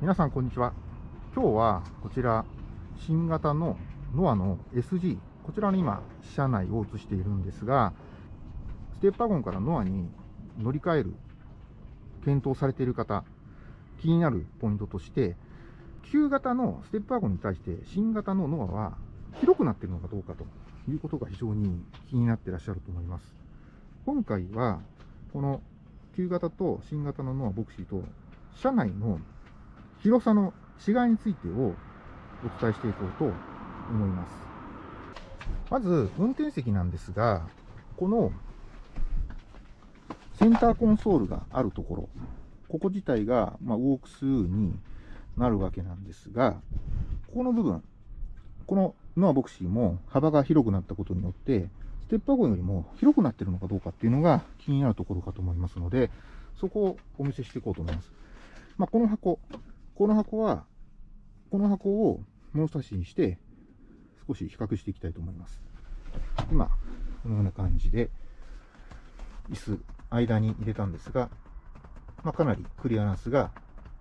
皆さんこんにちは。今日はこちら新型のノアの SG こちらの今車内を映しているんですがステップワゴンからノアに乗り換える検討されている方気になるポイントとして旧型のステップワゴンに対して新型のノアは広くなっているのかどうかということが非常に気になってらっしゃると思います。今回はこの旧型と新型のノアボクシーと車内の広さの違いについてをお伝えしていこうと思います。まず、運転席なんですが、このセンターコンソールがあるところ、ここ自体が、まあ、ウォークスになるわけなんですが、ここの部分、このノアボクシーも幅が広くなったことによって、ステップワゴンよりも広くなってるのかどうかっていうのが気になるところかと思いますので、そこをお見せしていこうと思います。まあ、この箱、この箱は、この箱を物差しにして、少し比較していきたいと思います。今、このような感じで、椅子、間に入れたんですが、まあ、かなりクリアランスが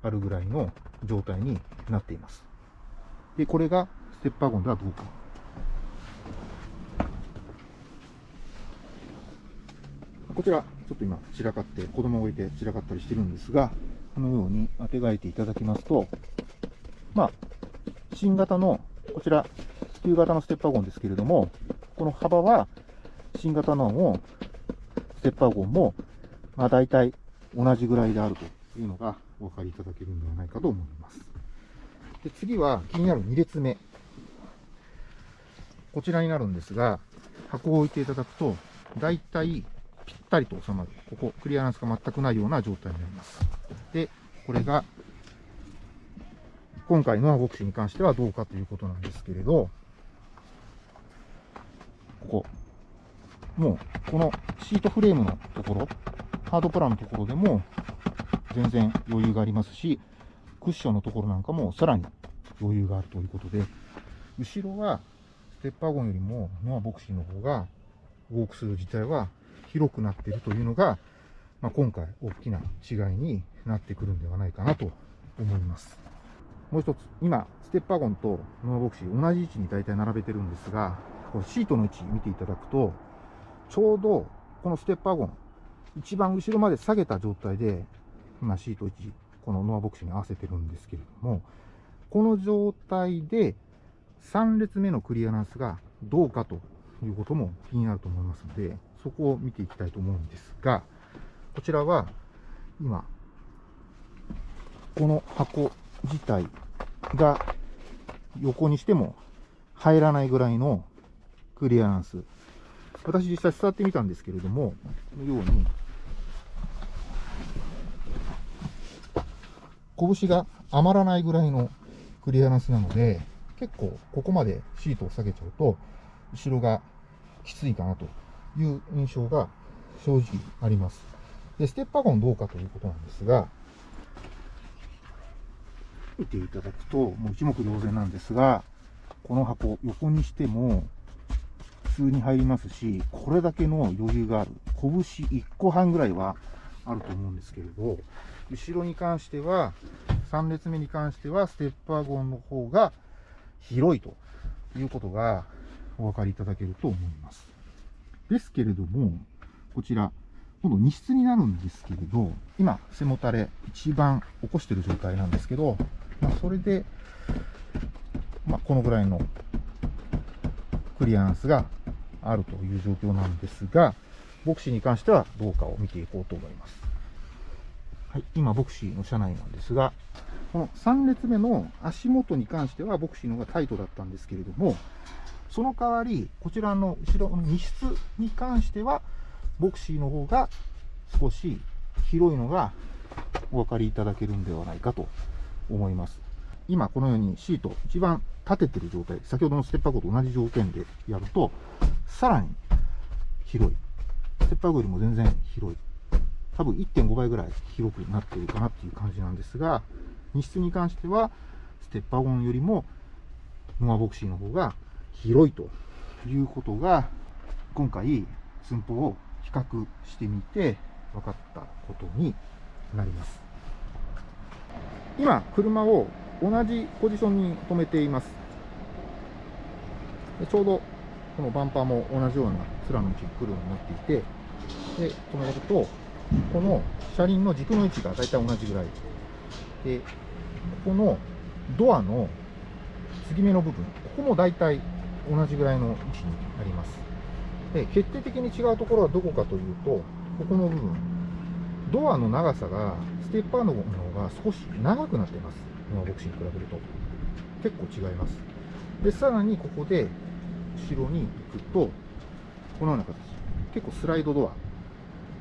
あるぐらいの状態になっています。で、これがステップワゴンではどうか。こちら、ちょっと今散らかって、子供を置いて散らかったりしてるんですが、このように当てがえていただきますと、まあ、新型の、こちら、旧型のステップワゴンですけれども、この幅は、新型のも、ステップワゴンも、まあ、大体同じぐらいであるというのがお分かりいただけるんではないかと思います。で次は気になる2列目。こちらになるんですが、箱を置いていただくと、大体ぴったりと収まる。ここ、クリアランスが全くないような状態になります。で、これが、今回のボクシーに関してはどうかということなんですけれど、ここ、もう、このシートフレームのところ、ハードプランのところでも、全然余裕がありますし、クッションのところなんかもさらに余裕があるということで、後ろはステッパーゴンよりもノアボクシーの方がウォークスルー自体は広くなっているというのが、まあ、今回大きな違いになってくるんではないかなと思います。もう一つ、今、ステップワゴンとノアボクシー同じ位置に大体並べてるんですが、これシートの位置見ていただくと、ちょうどこのステップワゴン、一番後ろまで下げた状態で、今シート位置、このノアボクシーに合わせてるんですけれども、この状態で3列目のクリアランスがどうかということも気になると思いますので、そこを見ていきたいと思うんですが、こちらは今、この箱自体が横にしても入らないぐらいのクリアランス。私実際座ってみたんですけれども、このように、拳が余らないぐらいのクリアランスなので、結構ここまでシートを下げちゃうと、後ろがきついかなという印象が正直あります。で、ステップワゴンどうかということなんですが、見ていただくと、もう一目瞭然なんですが、この箱、横にしても普通に入りますし、これだけの余裕がある。拳1個半ぐらいはあると思うんですけれど、後ろに関しては、3列目に関しては、ステップワゴンの方が広いということがお分かりいただけると思います。ですけれども、こちら、今度荷室になるんですけれど、今、背もたれ一番起こしてる状態なんですけど、まあ、それで、まあ、このぐらいのクリアランスがあるという状況なんですが、ボクシーに関してはどうかを見ていこうと思います。はい、今、ボクシーの車内なんですが、この3列目の足元に関してはボクシーの方がタイトだったんですけれども、その代わり、こちらの後ろの荷室に関しては、ボクシーの方が少し広いのがお分かりいただけるんではないかと思います。今このようにシート一番立ててる状態、先ほどのステッパーゴと同じ条件でやると、さらに広い。ステッパーゴよりも全然広い。多分1.5倍ぐらい広くなっているかなっていう感じなんですが、荷室に関しては、ステッパーゴンよりもノアボクシーの方が広いということが、今回寸法を比較してみて分かったことになります。今、車を同じポジションに止めています。でちょうどこのバンパーも同じような面の位置に来るようになっていて、で、止めると、この車輪の軸の位置が大体同じぐらい。で、ここのドアの継ぎ目の部分、ここも大体同じぐらいの位置になります。で、決定的に違うところはどこかというと、ここの部分、ドアの長さが、ステッパーの方が少し長くなっています。ノアボクシに比べると。結構違います。で、さらにここで、後ろに行くと、このような形。結構スライドドア。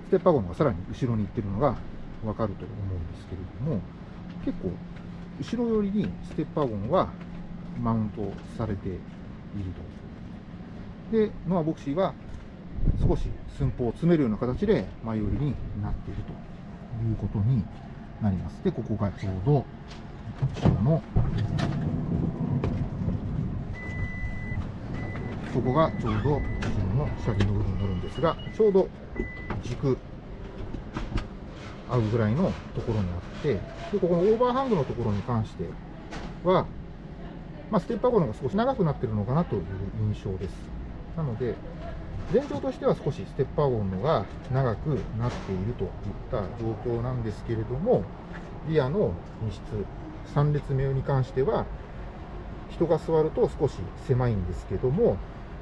ステッパー号の方がさらに後ろに行ってるのがわかると思うんですけれども、結構、後ろ寄りにステッパーゴンはマウントされていると。で、ノアボクシーは少し寸法を詰めるような形で前寄りになっているということになります。で、ここがちょうど後ろのそこがちょうど後ろの車輪の部分になるんですが、ちょうど軸合うぐらいのところにあって、でここのオーバーハングのところに関しては、まあ、ステッパー号の方が少し長くなってるのかなという印象です。なので、前兆としては少しステッパー号のが長くなっているといった状況なんですけれども、リアの荷室、3列目に関しては、人が座ると少し狭いんですけども、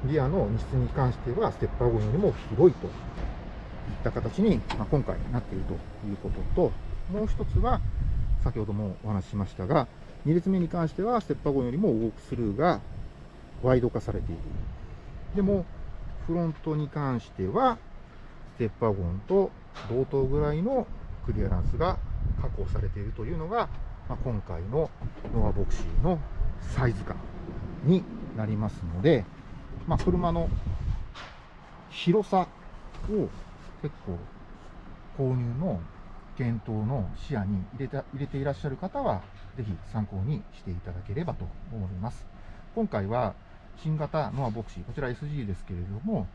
リアの荷室に関しては、ステッパー号よりも広いといった形に、まあ、今回なっているということと、もう一つは、先ほどもお話ししましたが、2列目に関しては、ステッパー号よりもウォークスルーがワイド化されている。でも、フロントに関しては、ステッパーゴンと同等ぐらいのクリアランスが確保されているというのが、まあ、今回のノアボクシーのサイズ感になりますので、まあ、車の広さを結構購入の検討の視野に入れた入れていらっしゃる方は、ぜひ参考にしていただければと思います。今回は新型ノアボクシー、こちら SG ですけれども、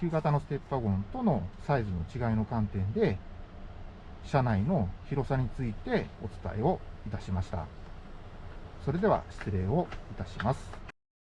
旧型のステッパゴンとのサイズの違いの観点で、車内の広さについてお伝えをいたしました。それでは失礼をいたします。